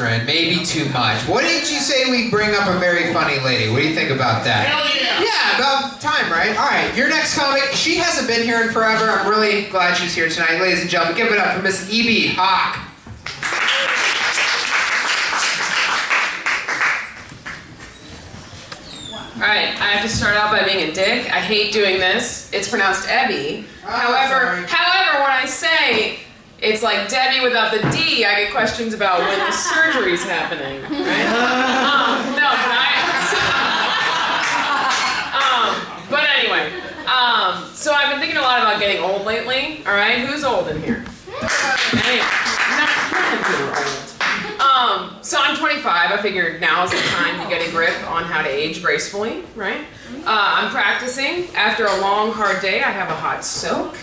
testosterone, maybe too much. What did you say we bring up a very funny lady? What do you think about that? Hell yeah! Yeah, about time, right? All right, your next comic. She hasn't been here in forever. I'm really glad she's here tonight, ladies and gentlemen. Give it up for Miss E.B. Hawk. All right, I have to start out by being a dick. I hate doing this. It's pronounced Ebby. Oh, however, sorry. however, when I say it's like Debbie without the D, I get questions about when the surgery's happening, right? um, no, but I. um, but anyway, um, so I've been thinking a lot about getting old lately. All right, who's old in here? Anyway, not, not of old. Um, so I'm 25. I figured now is the time to get a grip on how to age gracefully, right? Uh, I'm practicing. After a long, hard day, I have a hot soak.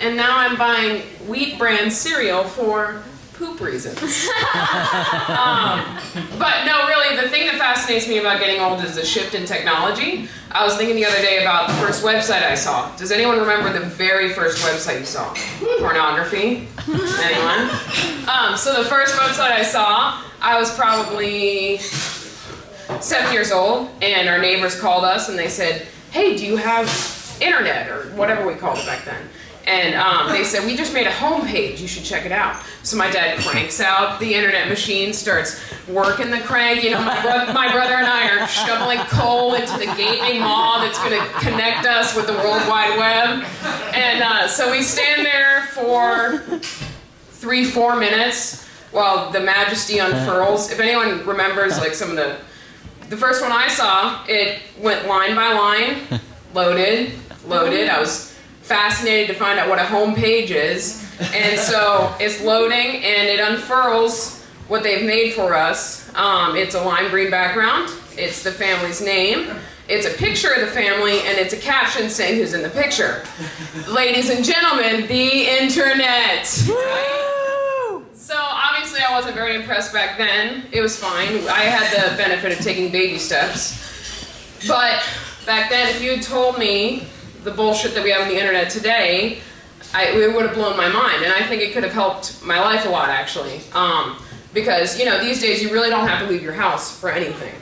And now I'm buying wheat brand cereal for poop reasons. um, but no, really, the thing that fascinates me about getting old is the shift in technology. I was thinking the other day about the first website I saw. Does anyone remember the very first website you saw? Pornography? Anyone? Um, so the first website I saw, I was probably seven years old, and our neighbors called us and they said, "Hey, do you have internet or whatever we called it back then?" And um, they said, "We just made a homepage. You should check it out." So my dad cranks out the internet machine, starts working the crank. You know, my, bro- my brother and I are shoveling coal into the gaping maw that's going to connect us with the World Wide Web. And uh, so we stand there for three, four minutes while the Majesty unfurls. If anyone remembers, like some of the, the first one I saw, it went line by line, loaded, loaded. I was fascinated to find out what a home page is, and so it's loading and it unfurls what they've made for us. Um, it's a lime green background. It's the family's name. It's a picture of the family, and it's a caption saying who's in the picture. Ladies and gentlemen, the internet. So obviously I wasn't very impressed back then. It was fine. I had the benefit of taking baby steps. But back then, if you had told me the bullshit that we have on the internet today, I, it would have blown my mind. And I think it could have helped my life a lot, actually. Um, because, you know, these days you really don't have to leave your house for anything.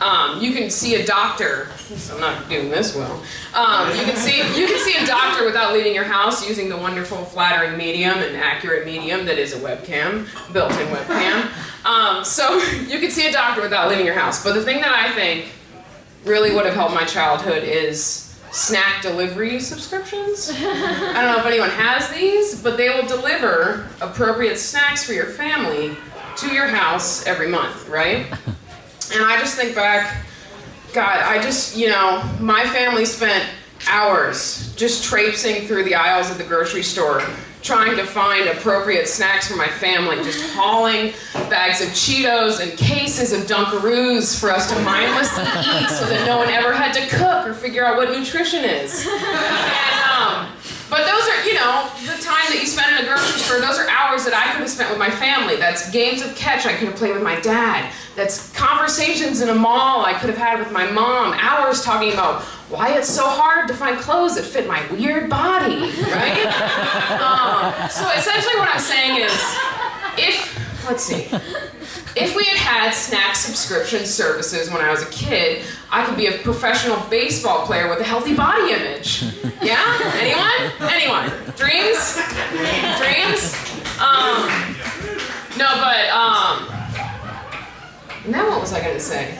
Um, you can see a doctor. I'm not doing this well. Um, you can see you can see a doctor without leaving your house using the wonderful flattering medium and accurate medium that is a webcam, built-in webcam. Um, so you can see a doctor without leaving your house. But the thing that I think really would have helped my childhood is snack delivery subscriptions. I don't know if anyone has these, but they will deliver appropriate snacks for your family to your house every month, right? And I just think back, God, I just, you know, my family spent hours just traipsing through the aisles of the grocery store trying to find appropriate snacks for my family, just hauling bags of Cheetos and cases of Dunkaroos for us to mindlessly eat so that no one ever had to cook or figure out what nutrition is. And, um, but those are, you know, the time that you spend in a grocery store, those are hours that I could have spent with my family. That's games of catch I could have played with my dad. That's conversations in a mall I could have had with my mom. Hours talking about why it's so hard to find clothes that fit my weird body, right? um, so essentially what I'm saying is, if, let's see, if we had had snack subscription services when I was a kid, I could be a professional baseball player with a healthy body image. Yeah? Anyone? Anyone? Dreams? Dreams? Um, no, but, um, now what was I gonna say?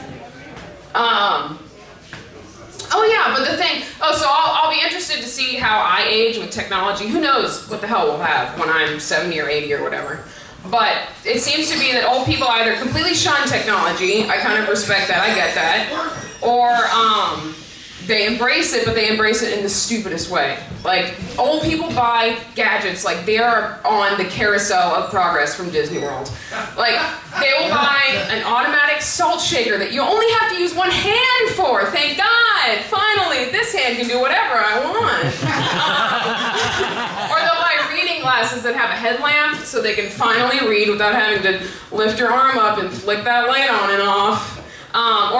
Um, oh yeah, but the thing, oh, so I'll, I'll be interested to see how I age with technology. Who knows what the hell we'll have when I'm 70 or 80 or whatever. But it seems to be that old people either completely shun technology, I kind of respect that, I get that, or um, they embrace it, but they embrace it in the stupidest way. Like, old people buy gadgets like they are on the carousel of progress from Disney World. Like, they will buy an automatic salt shaker that you only have to use one hand for. Thank God! Finally, this hand can do whatever I want. or they'll buy reading glasses that have a headlamp so they can finally read without having to lift your arm up and flick that light on and off. Um.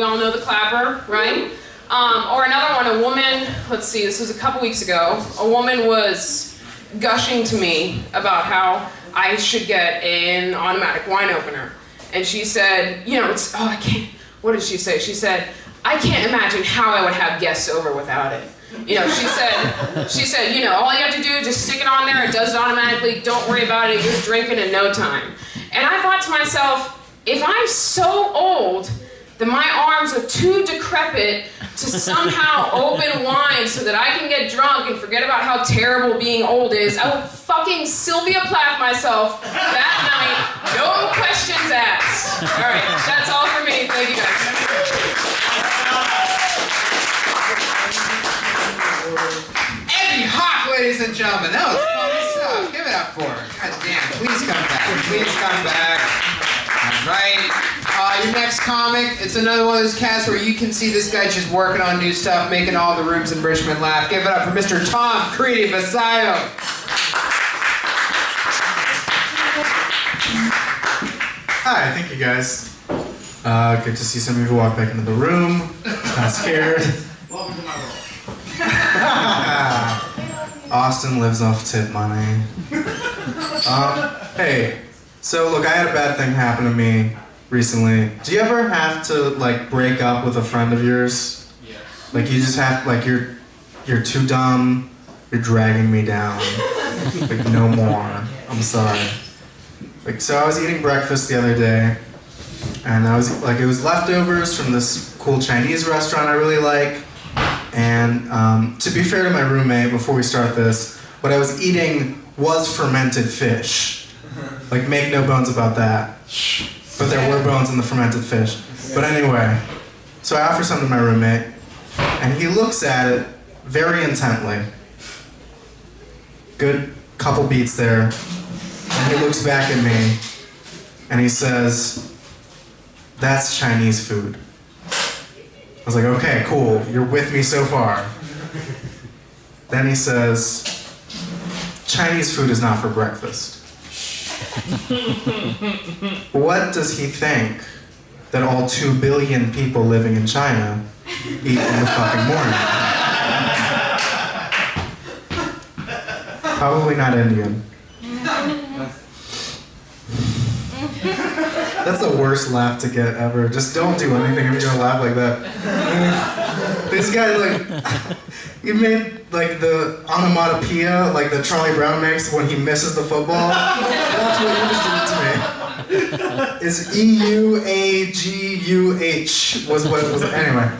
We all know the clapper, right? Um, or another one, a woman, let's see, this was a couple weeks ago. A woman was gushing to me about how I should get an automatic wine opener. And she said, you know, it's, oh, I can't, what did she say? She said, I can't imagine how I would have guests over without it. You know, she said, she said, you know, all you have to do is just stick it on there, it does it automatically, don't worry about it, you're drinking in no time. And I thought to myself, if I'm so old that my arms are too decrepit to somehow open wine so that I can get drunk and forget about how terrible being old is, I would fucking Sylvia Plath myself that night, no questions asked. All right, that's all for me. Thank you guys. Eddie Hawk, ladies and gentlemen. That was funny stuff. Give it up for her. God damn. Please come back. Please come back. All right. Uh, your next comic, it's another one of those casts where you can see this guy just working on new stuff, making all the rooms in Richmond laugh. Give it up for Mr. Tom Creedy Messiah. Hi, thank you guys. Uh, good to see some of you walk back into the room. Kind of scared. Welcome to my world. Austin lives off tip money. Um, hey, so look, I had a bad thing happen to me recently. Do you ever have to like break up with a friend of yours? Yes. Like you just have like you're you're too dumb. You're dragging me down. Like no more. I'm sorry. Like so, I was eating breakfast the other day, and I was like, it was leftovers from this cool Chinese restaurant I really like. And um, to be fair to my roommate, before we start this, what I was eating was fermented fish. Like, make no bones about that. But there were bones in the fermented fish. But anyway, so I offer some to my roommate, and he looks at it very intently. Good couple beats there. And he looks back at me, and he says, That's Chinese food. I was like, okay, cool, you're with me so far. Then he says, Chinese food is not for breakfast. What does he think that all two billion people living in China eat in the fucking morning? Probably not Indian. That's the worst laugh to get ever. Just don't do anything if you're gonna laugh like that. This guy like he made like the onomatopoeia like the Charlie Brown makes when he misses the football. That's what did to me. Is E U A G U H was what was it was anyway.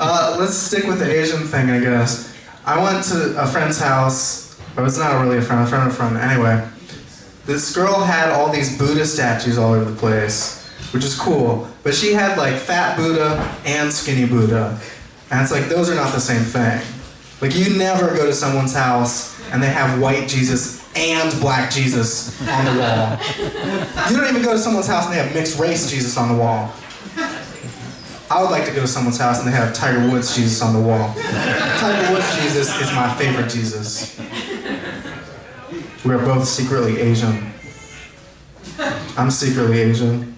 uh, let's stick with the Asian thing, I guess. I went to a friend's house. Or it's not really a friend, a friend of a friend. Anyway, this girl had all these Buddha statues all over the place, which is cool. But she had like fat Buddha and skinny Buddha. And it's like, those are not the same thing. Like, you never go to someone's house and they have white Jesus and black Jesus on the wall. You don't even go to someone's house and they have mixed race Jesus on the wall. I would like to go to someone's house and they have Tiger Woods Jesus on the wall. Tiger Woods Jesus is my favorite Jesus. We are both secretly Asian. I'm secretly Asian.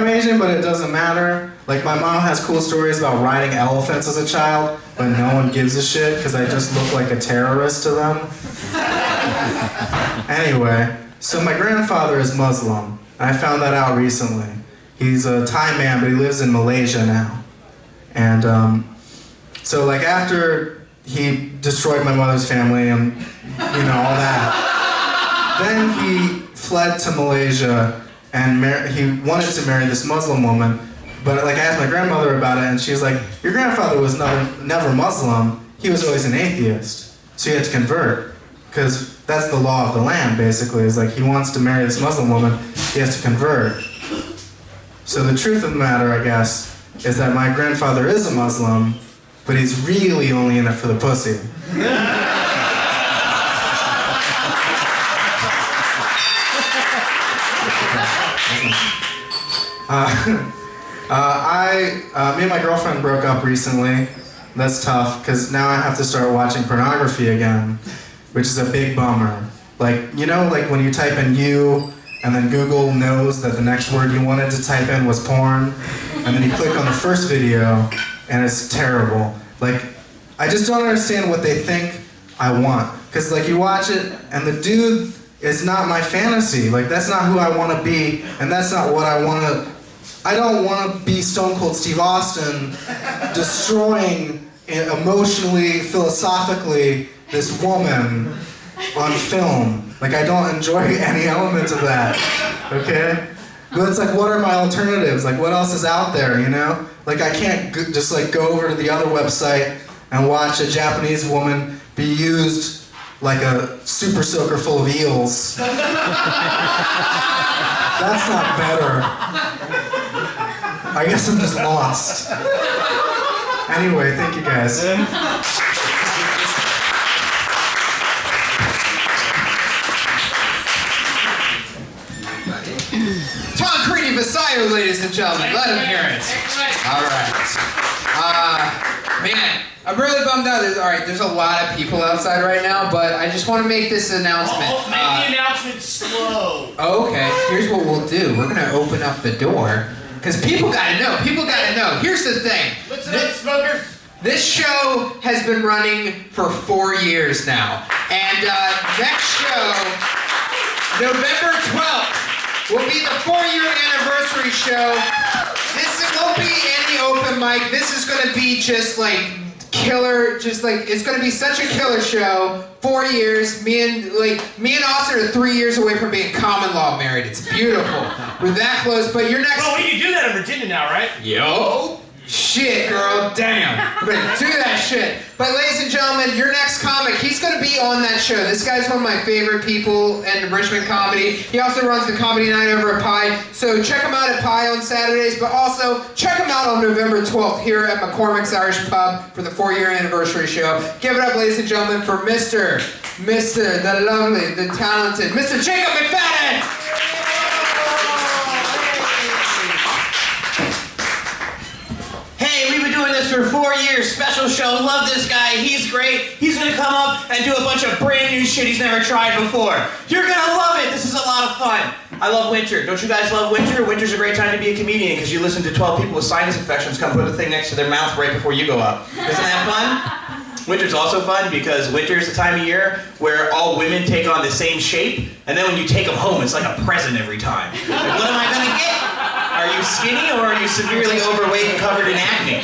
I'm Asian, but it doesn't matter. Like my mom has cool stories about riding elephants as a child, but no one gives a shit because I just look like a terrorist to them. anyway, so my grandfather is Muslim, I found that out recently. He's a Thai man, but he lives in Malaysia now. And um, so, like, after he destroyed my mother's family and, you know, all that, then he fled to Malaysia and he wanted to marry this Muslim woman. But, like, I asked my grandmother about it, and she's like, Your grandfather was never, never Muslim, he was always an atheist. So he had to convert. Because that's the law of the land, basically, is like he wants to marry this Muslim woman, he has to convert. So the truth of the matter, I guess, is that my grandfather is a Muslim, but he's really only in it for the pussy. Uh, uh, I, uh, me and my girlfriend broke up recently. That's tough because now I have to start watching pornography again, which is a big bummer. Like, you know, like when you type in you and then Google knows that the next word you wanted to type in was porn, and then you click on the first video and it's terrible. Like, I just don't understand what they think I want. Cause like you watch it, and the dude is not my fantasy. Like that's not who I want to be, and that's not what I want to. I don't want to be Stone Cold Steve Austin, destroying emotionally, philosophically this woman on film. Like I don't enjoy any element of that. Okay? But it's like, what are my alternatives? Like, what else is out there? You know? Like, I can't just like go over to the other website and watch a Japanese woman be used like a super soaker full of eels. That's not better. I guess I'm just lost. Anyway, thank you guys. Tom Creedy Basayo, ladies and gentlemen. Let him hear it. All right. Uh, man, I'm really bummed out. There's, all right, there's a lot of people outside right now, but I just want to make this announcement. Oh, make Uh, the announcement slow. Okay, here's what we'll do. We're gonna open up the door. Because people gotta know. People gotta know. Here's the thing. Listen up, smokers. This show has been running for four years now. And uh, next show, November 12th, will be the four year anniversary show. This won't be any open mic. This is gonna be just like killer, just like, it's gonna be such a killer show. Four years, me and like me and Austin are three years away from being common law married. It's beautiful. We're that close, but your next Well, we can do that in Virginia now, right? Yo. Shit, girl, damn. We're do that shit. But ladies and gentlemen, your next comic, he's gonna be on that show. This guy's one of my favorite people in Richmond comedy. He also runs the comedy night over at Pi. So check him out at Pi on Saturdays, but also check him out on November 12th here at McCormick's Irish Pub for the four-year anniversary show. Give it up, ladies and gentlemen, for Mr. Mr. the lovely, the talented, Mr. Jacob McFadden! Hey, we've been doing this for four years. Special show. Love this guy. He's great. He's gonna come up and do a bunch of brand new shit he's never tried before. You're gonna love it. This is a lot of fun. I love winter. Don't you guys love winter? Winter's a great time to be a comedian because you listen to 12 people with sinus infections come put a thing next to their mouth right before you go up. Isn't that fun? Winter's also fun because winter's the time of year where all women take on the same shape, and then when you take them home, it's like a present every time. Like, what am I gonna get? Are you skinny or are you severely overweight and covered in acne?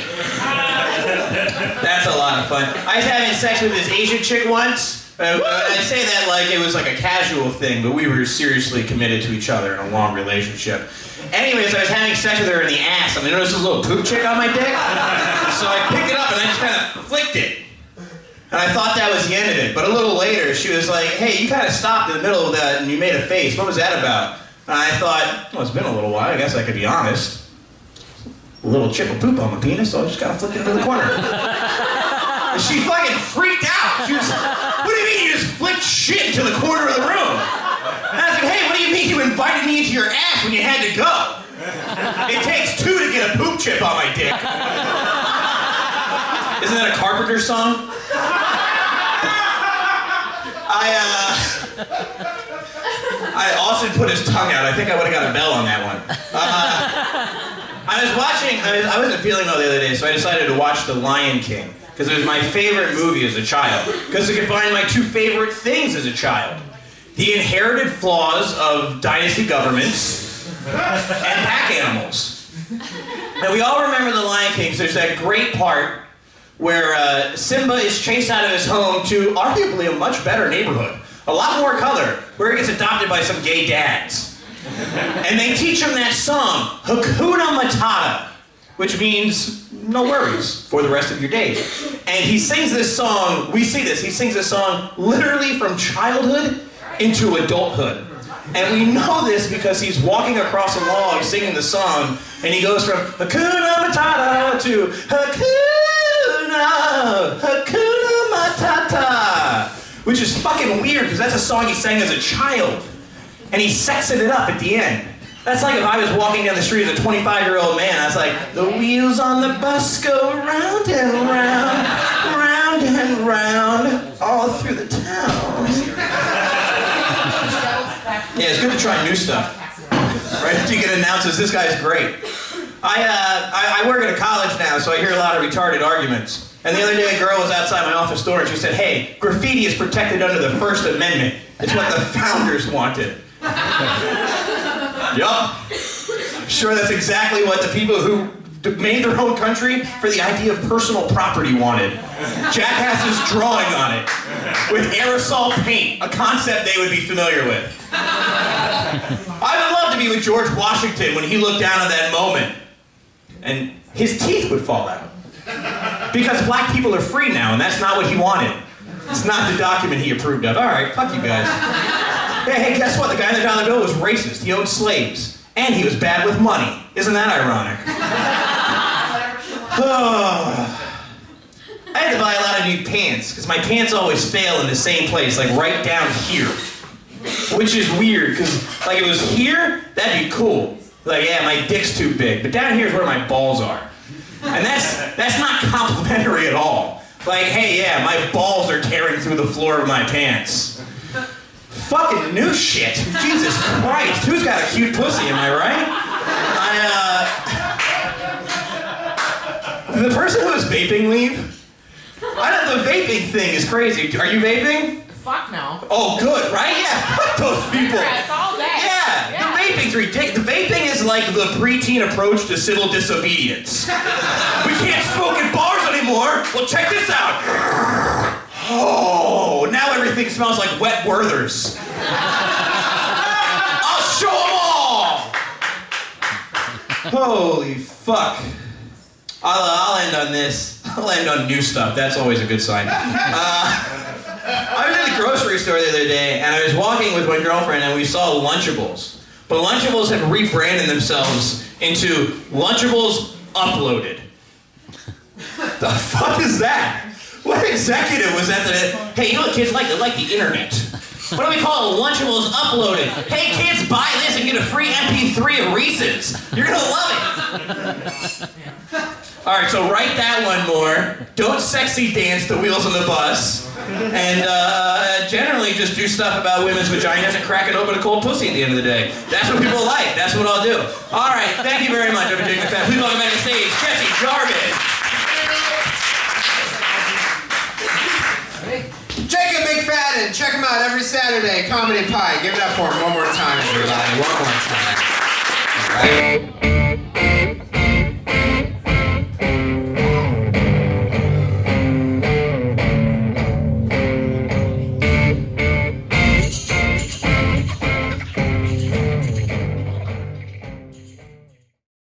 That's a lot of fun. I was having sex with this Asian chick once. Uh, I say that like it was like a casual thing, but we were seriously committed to each other in a long relationship. Anyways, I was having sex with her in the ass, and I noticed this little poop chick on my dick. So I picked it up and I just kind of flicked it. And I thought that was the end of it. But a little later, she was like, hey, you kind of stopped in the middle of that and you made a face. What was that about? And I thought, well, it's been a little while. I guess I could be honest. A little chip of poop on my penis, so I just kind of flicked it into the corner. and she fucking freaked out. She was, like, what do you mean you just flicked shit into the corner of the room? And I like, hey, what do you mean you invited me into your ass when you had to go? It takes two to get a poop chip on my dick. Isn't that a Carpenter song? I, uh. I, Austin put his tongue out. I think I would have got a bell on that one. Uh, I was watching, I, was, I wasn't feeling well the other day, so I decided to watch The Lion King. Because it was my favorite movie as a child. Because it combined my two favorite things as a child the inherited flaws of dynasty governments and pack animals. Now, we all remember The Lion King, 'cause there's that great part where uh, Simba is chased out of his home to arguably a much better neighborhood. A lot more color, where he gets adopted by some gay dads. And they teach him that song, Hakuna Matata, which means no worries for the rest of your days. And he sings this song, we see this, he sings this song literally from childhood into adulthood. And we know this because he's walking across a log singing the song, and he goes from Hakuna Matata to Hakuna, Hakuna Matata, which is fucking weird because that's a song he sang as a child. And he sexing it up at the end. That's like if I was walking down the street as a 25 year old man, I was like, the wheels on the bus go round and round, round and round, all through the town. Yeah, it's good to try new stuff. Right? You get announces, this guy's great. I, uh, I, I work at a college now, so I hear a lot of retarded arguments. And the other day, a girl was outside my office door and she said, Hey, graffiti is protected under the First Amendment. It's what the founders wanted. yup. Sure that's exactly what the people who made their own country for the idea of personal property wanted. Jackasses drawing on it with aerosol paint, a concept they would be familiar with. I would love to be with George Washington when he looked down at that moment and his teeth would fall out. Because black people are free now, and that's not what he wanted. It's not the document he approved of. All right, fuck you guys. Hey, hey, guess what? The guy in the dollar bill was racist. He owned slaves. And he was bad with money. Isn't that ironic? I had to buy a lot of new pants, because my pants always fail in the same place, like right down here. Which is weird, because like it was here, that'd be cool. Like, yeah, my dick's too big. But down here is where my balls are. And that's that's not complimentary at all. Like, hey, yeah, my balls are tearing through the floor of my pants. Fucking new shit. Jesus Christ. Who's got a cute pussy, am I right? I, uh. The person who was vaping leave? I don't, the vaping thing is crazy. Are you vaping? Fuck no. Oh, good, right? Yeah, fuck those people. Cigarettes all day. Yeah, ridiculous. The vaping is like the preteen approach to civil disobedience. we can't smoke in bars anymore. Well, check this out. Oh, now everything smells like wet Werther's. I'll show them all. Holy fuck. I'll, I'll end on this. I'll end on new stuff. That's always a good sign. Uh, I was at the grocery store the other day, and I was walking with my girlfriend, and we saw Lunchables. But Lunchables have rebranded themselves into Lunchables Uploaded. the fuck is that? What executive was that that, hey, you know what kids like? They like the internet. What do we call it? Lunchables Uploaded. Hey, kids, buy this and get a free MP3 of Reese's. You're gonna love it. All right, so write that one more. Don't sexy dance the wheels on the bus. And uh, generally just do stuff about women's vaginas and cracking open a cold pussy at the end of the day. That's what people like. That's what I'll do. All right, thank you very much, Fat. Please welcome back to the stage, Jesse Jarvis. Jacob McFadden, check him out every Saturday, Comedy Pie. Give it up for him one more time, everybody. One more time. All right.